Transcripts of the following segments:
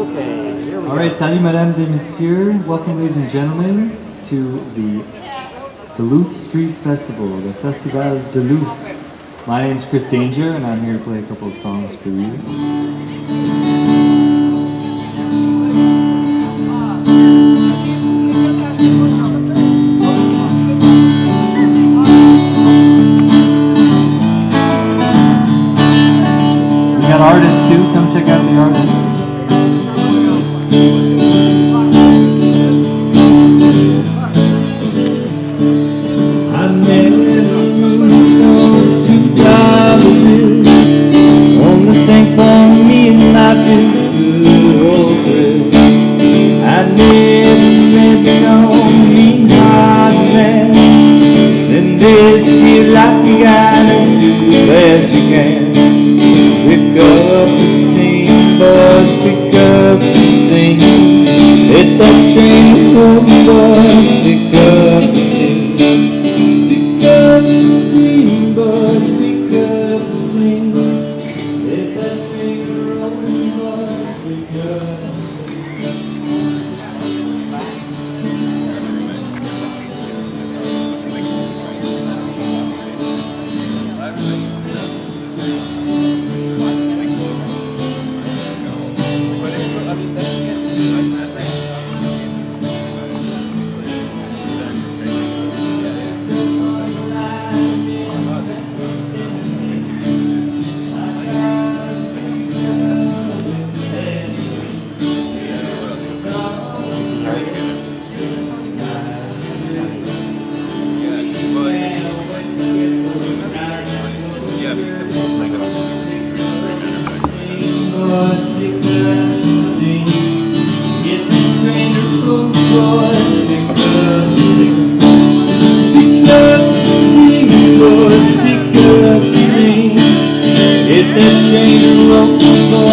Okay, here we All right, salut mesdames et messieurs. Welcome ladies and gentlemen to the Duluth Street Festival, the Festival Duluth. My name's Chris Danger and I'm here to play a couple of songs for you. We got artists too. Come check out the artists. the train rolling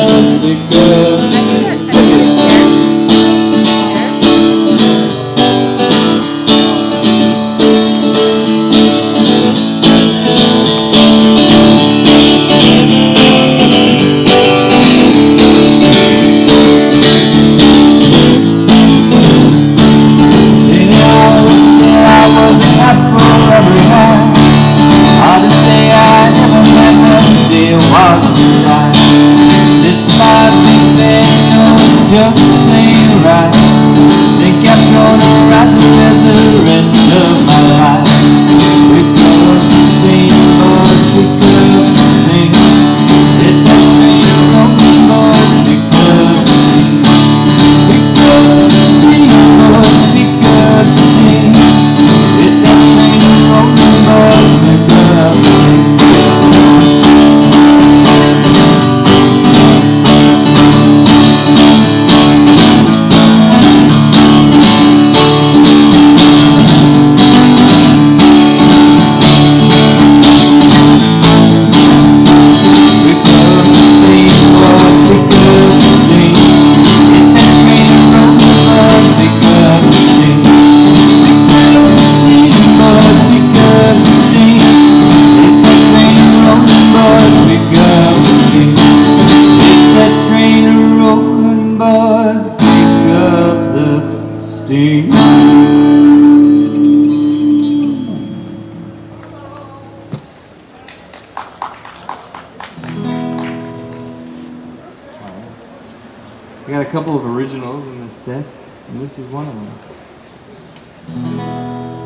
was and this is one of them.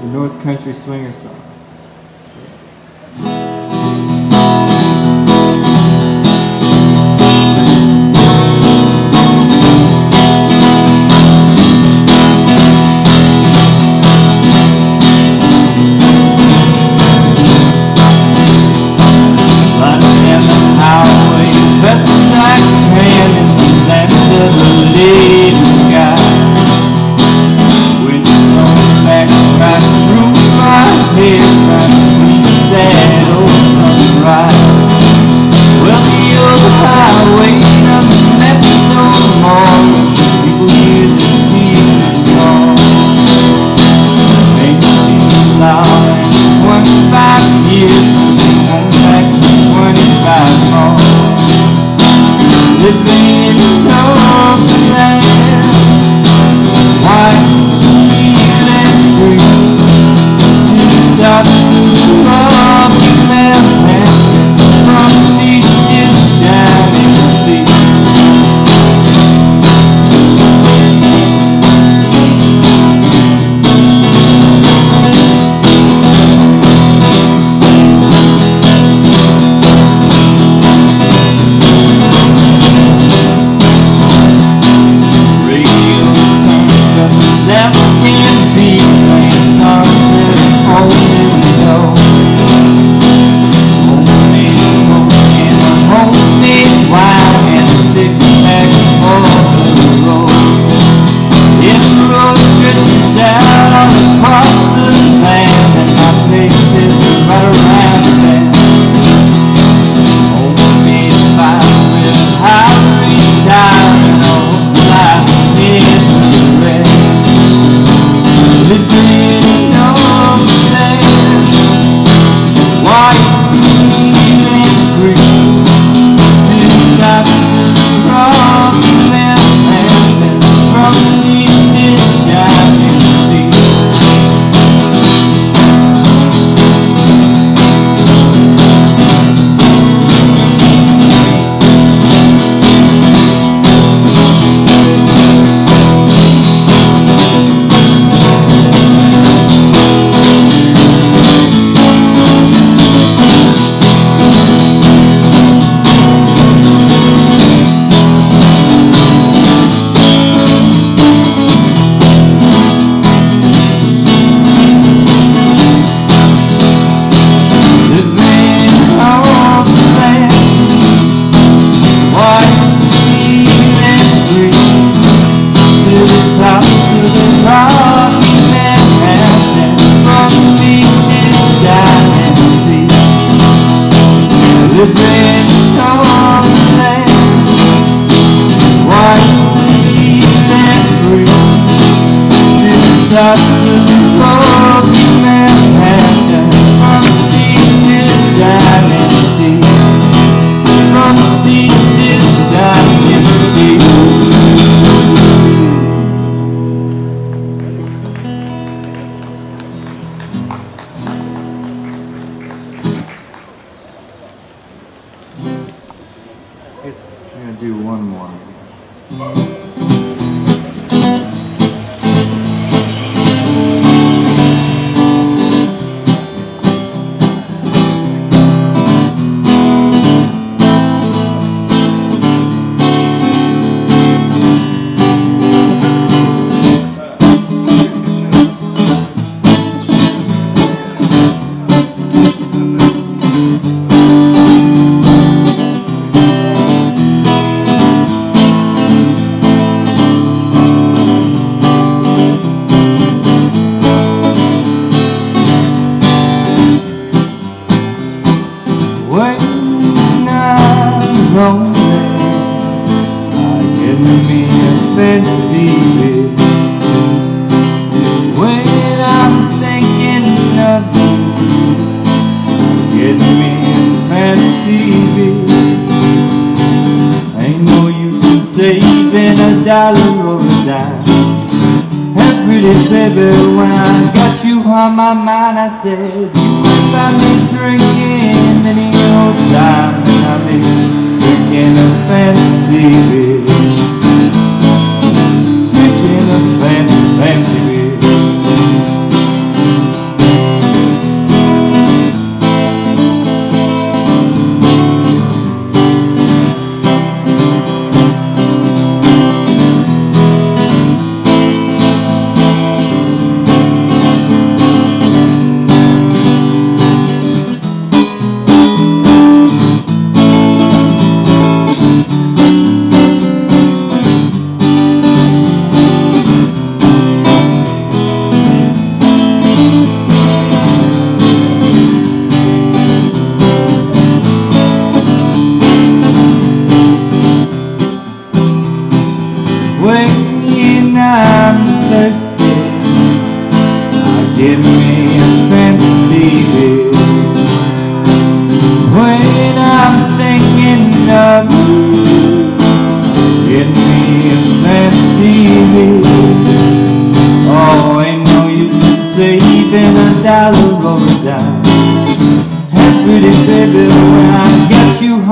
The North Country Swinger Song. Sea guess I'm gonna do one more. Lonely, I get me a fancy. When I'm thinking of you, I get me a fancy. Ain't no use in saving a dollar or a dime. Hey, pretty baby, when I got you on my mind, I said you find me drinking any old time, and I'll be drinking a fancy beer, drinking a fancy, fancy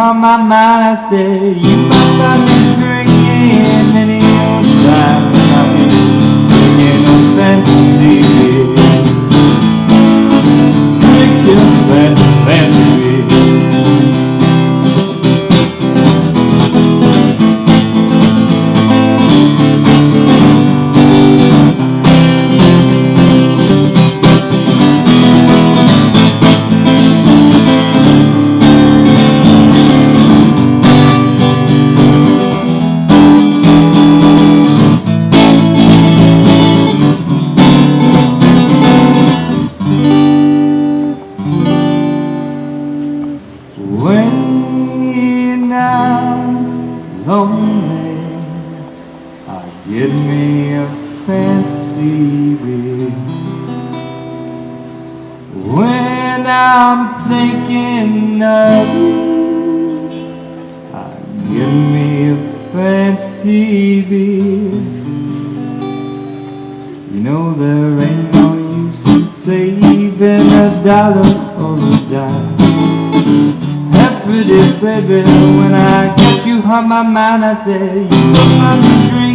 on my mind, I said you might find me get me a fancy beer. When I'm thinking of you, uh, I get me a fancy beer. You know there ain't no use in saving a dollar or a dime. Hey, pretty baby, when I got you on my mind, I said you put my drink